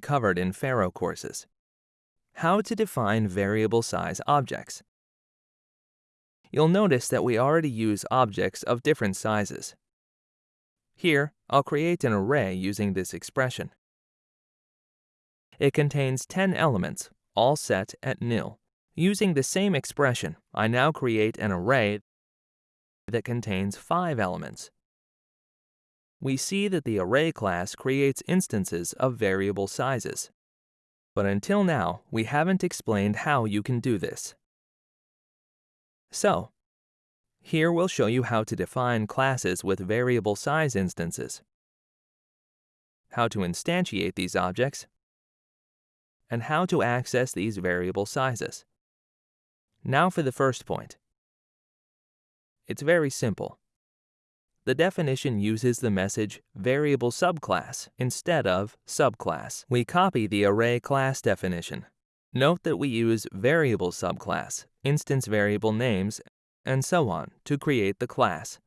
covered in Pharo courses. How to define variable size objects. You'll notice that we already use objects of different sizes. Here, I'll create an array using this expression. It contains 10 elements, all set at nil. Using the same expression, I now create an array that contains 5 elements. We see that the array class creates instances of variable sizes. But until now, we haven't explained how you can do this. So, here we'll show you how to define classes with variable size instances, how to instantiate these objects, and how to access these variable sizes. Now for the first point. It's very simple. The definition uses the message variable subclass instead of subclass. We copy the array class definition. Note that we use variable subclass, instance variable names, and so on to create the class.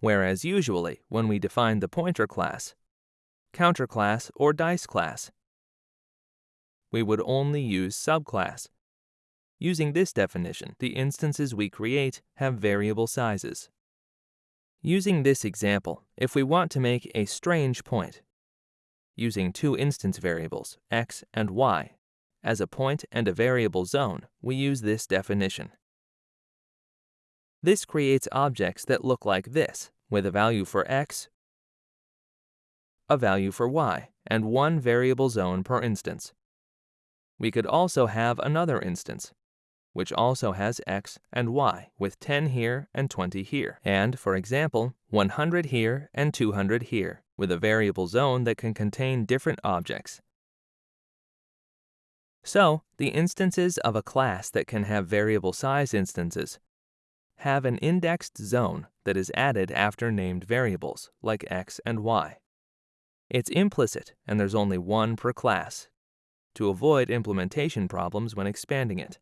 Whereas usually, when we define the pointer class, counter class, or dice class, we would only use subclass. Using this definition, the instances we create have variable sizes. Using this example, if we want to make a strange point, using two instance variables, x and y, as a point and a variable zone, we use this definition. This creates objects that look like this, with a value for x, a value for y, and one variable zone per instance. We could also have another instance, which also has x and y, with 10 here and 20 here, and, for example, 100 here and 200 here, with a variable zone that can contain different objects. So, the instances of a class that can have variable size instances have an indexed zone that is added after named variables, like x and y. It's implicit, and there's only one per class, to avoid implementation problems when expanding it.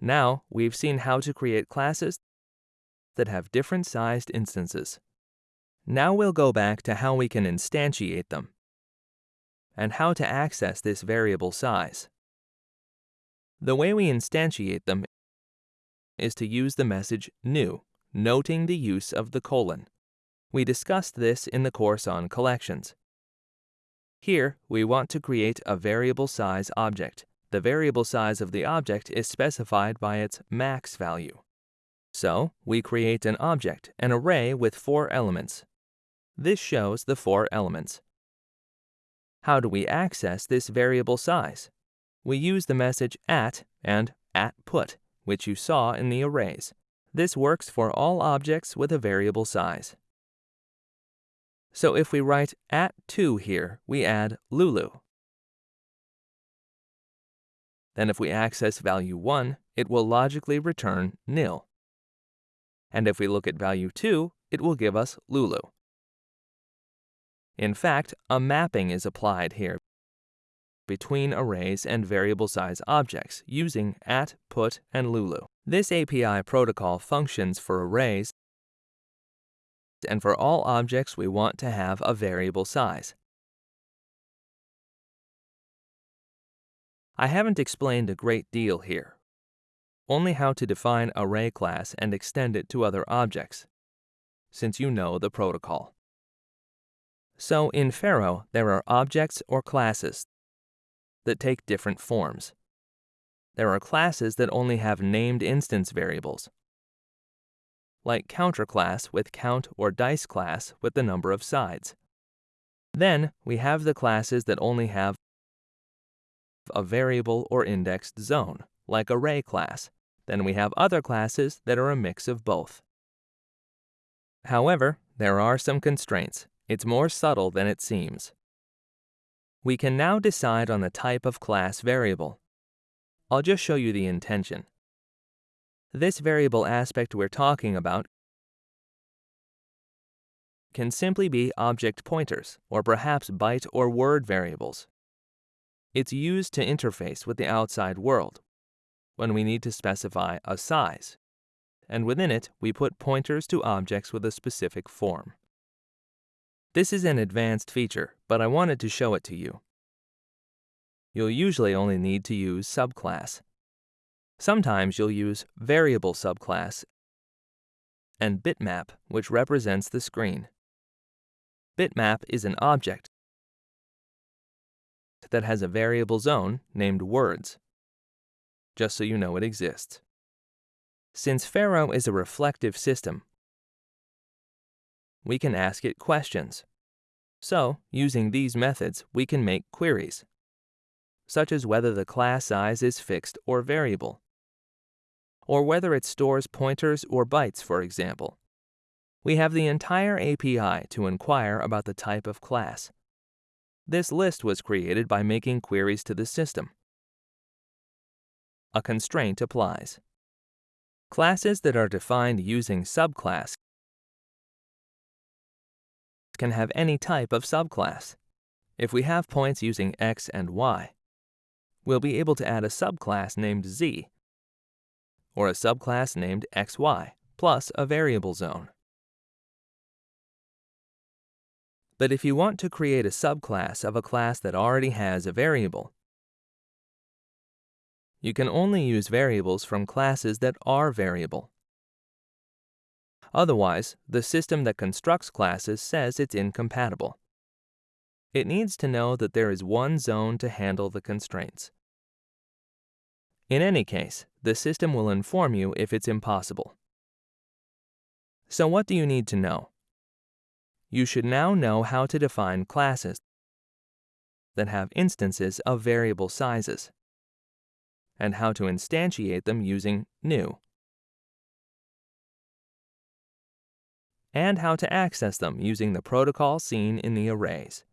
Now, we've seen how to create classes that have different sized instances. Now we'll go back to how we can instantiate them and how to access this variable size. The way we instantiate them is to use the message new, noting the use of the colon. We discussed this in the course on collections. Here, we want to create a variable size object. The variable size of the object is specified by its max value. So, we create an object, an array with four elements. This shows the four elements. How do we access this variable size? We use the message at and at put which you saw in the arrays. This works for all objects with a variable size. So if we write at 2 here, we add Lulu. Then if we access value 1, it will logically return nil. And if we look at value 2, it will give us Lulu. In fact, a mapping is applied here between arrays and variable size objects using at, put, and lulu. This API protocol functions for arrays and for all objects we want to have a variable size. I haven't explained a great deal here, only how to define array class and extend it to other objects, since you know the protocol. So in Pharo, there are objects or classes that take different forms. There are classes that only have named instance variables, like counter class with count or dice class with the number of sides. Then we have the classes that only have a variable or indexed zone, like array class. Then we have other classes that are a mix of both. However, there are some constraints. It's more subtle than it seems. We can now decide on the type of class variable. I'll just show you the intention. This variable aspect we're talking about can simply be object pointers, or perhaps byte or word variables. It's used to interface with the outside world when we need to specify a size, and within it we put pointers to objects with a specific form. This is an advanced feature, but I wanted to show it to you. you'll usually only need to use subclass. Sometimes you'll use variable subclass and bitmap, which represents the screen. Bitmap is an object that has a variable zone named words, just so you know it exists. Since Pharo is a reflective system, we can ask it questions. So, using these methods, we can make queries, such as whether the class size is fixed or variable, or whether it stores pointers or bytes, for example. We have the entire API to inquire about the type of class. This list was created by making queries to the system. A constraint applies. Classes that are defined using subclass can have any type of subclass. If we have points using x and y, we'll be able to add a subclass named z, or a subclass named xy, plus a variable zone. But if you want to create a subclass of a class that already has a variable, you can only use variables from classes that are variable. Otherwise, the system that constructs classes says it's incompatible. It needs to know that there is one zone to handle the constraints. In any case, the system will inform you if it's impossible. So what do you need to know? You should now know how to define classes that have instances of variable sizes, and how to instantiate them using new. and how to access them using the protocol seen in the arrays.